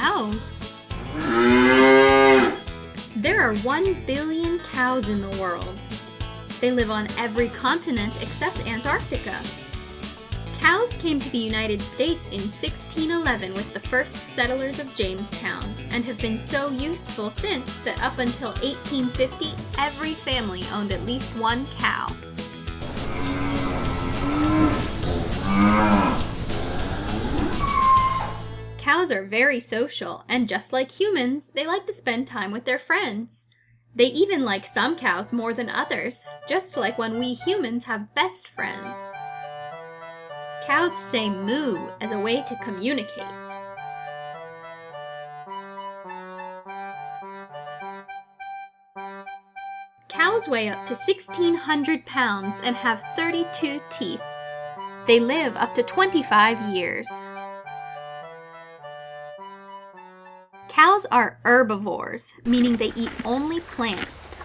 Cows. There are 1 billion cows in the world. They live on every continent except Antarctica. Cows came to the United States in 1611 with the first settlers of Jamestown and have been so useful since that up until 1850, every family owned at least one cow. Cows are very social, and just like humans, they like to spend time with their friends. They even like some cows more than others, just like when we humans have best friends. Cows say moo as a way to communicate. Cows weigh up to 1,600 pounds and have 32 teeth. They live up to 25 years. Cows are herbivores, meaning they eat only plants.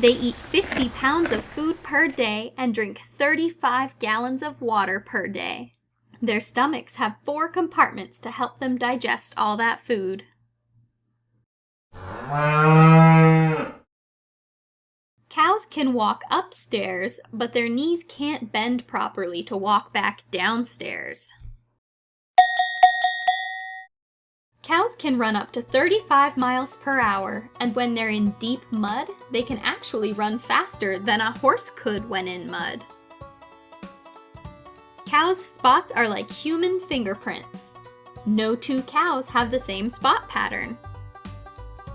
They eat 50 pounds of food per day and drink 35 gallons of water per day. Their stomachs have four compartments to help them digest all that food. Cows can walk upstairs, but their knees can't bend properly to walk back downstairs. Cows can run up to 35 miles per hour, and when they're in deep mud, they can actually run faster than a horse could when in mud. Cows' spots are like human fingerprints. No two cows have the same spot pattern.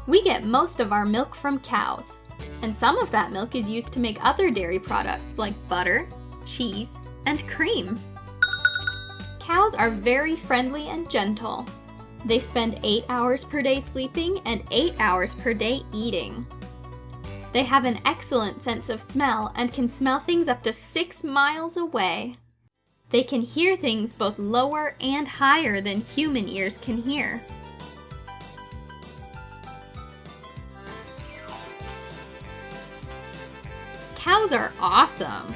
We get most of our milk from cows, and some of that milk is used to make other dairy products like butter, cheese, and cream. Cows are very friendly and gentle, they spend 8 hours per day sleeping and 8 hours per day eating. They have an excellent sense of smell and can smell things up to 6 miles away. They can hear things both lower and higher than human ears can hear. Cows are awesome!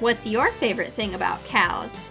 What's your favorite thing about cows?